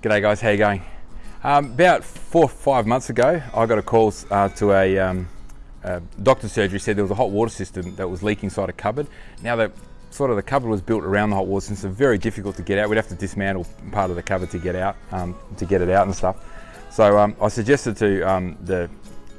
G'day guys, how you going? Um, about four or five months ago, I got a call uh, to a, um, a doctor's surgery, said there was a hot water system that was leaking inside a cupboard. Now the sort of the cupboard was built around the hot water system, so very difficult to get out. We'd have to dismantle part of the cupboard to get out, um, to get it out and stuff. So um, I suggested to um, the,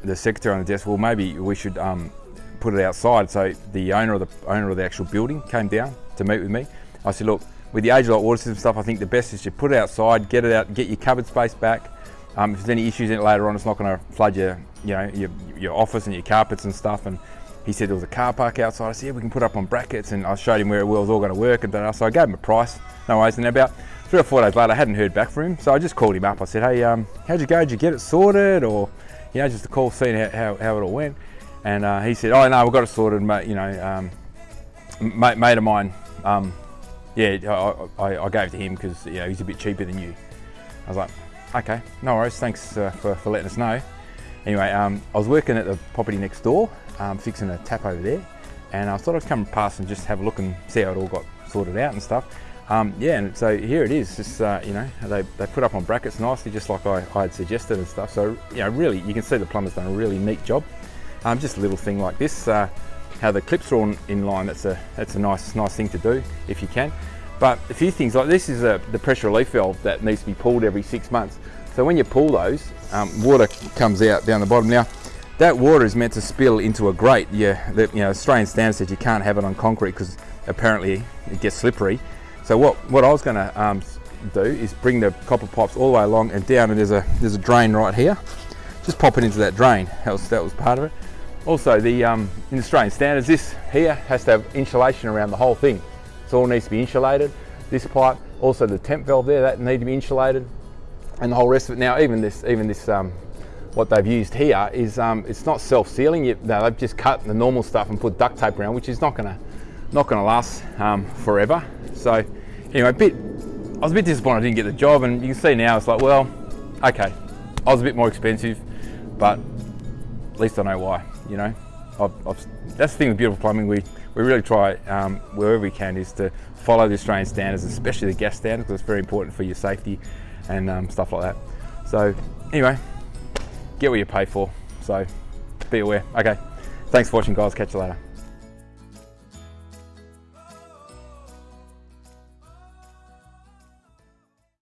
the secretary on the desk, well maybe we should um, put it outside. So the owner of the owner of the actual building came down to meet with me. I said, look, with the age of water system stuff, I think the best is to put it outside, get it out, get your cupboard space back. Um, if there's any issues in it later on, it's not going to flood your, you know, your, your office and your carpets and stuff. And he said there was a car park outside. I said, yeah, we can put up on brackets. And I showed him where it was all going to work. And so I gave him a price, no worries. And about three or four days later, I hadn't heard back from him. So I just called him up. I said, hey, um, how'd you go? Did you get it sorted? Or, you know, just a call, seeing how, how, how it all went. And uh, he said, oh, no, we've got it sorted, mate. You know, um, mate, mate of mine, um, yeah, I, I, I gave it to him because you know, he's a bit cheaper than you. I was like, okay, no worries, thanks uh, for, for letting us know. Anyway, um, I was working at the property next door, um, fixing a tap over there, and I thought I'd come past and just have a look and see how it all got sorted out and stuff. Um, yeah, and so here it is, just, uh, you know, they, they put up on brackets nicely, just like I, I had suggested and stuff. So, you know, really, you can see the plumber's done a really neat job. Um, just a little thing like this. Uh, how the clips are all in line, that's a, that's a nice, nice thing to do if you can. But a few things like this is a, the pressure relief valve that needs to be pulled every six months. So when you pull those, um, water comes out down the bottom. Now, that water is meant to spill into a grate. Yeah, the, you know, Australian standard says you can't have it on concrete because apparently it gets slippery. So what, what I was gonna um, do is bring the copper pipes all the way along and down and there's a, there's a drain right here. Just pop it into that drain, that was, that was part of it. Also, the um, in Australian standards, this here has to have insulation around the whole thing. So it all needs to be insulated. This pipe, also the temp valve there, that need to be insulated, and the whole rest of it. Now, even this, even this, um, what they've used here is um, it's not self-sealing. No, they've just cut the normal stuff and put duct tape around, which is not gonna, not gonna last um, forever. So, anyway, a bit. I was a bit disappointed I didn't get the job, and you can see now it's like, well, okay, I was a bit more expensive, but at least I know why, you know. I've, I've, that's the thing with beautiful plumbing. We we really try um, wherever we can is to follow the Australian standards, especially the gas standards, because it's very important for your safety and um, stuff like that. So anyway, get what you pay for. So be aware. Okay, thanks for watching, guys. Catch you later.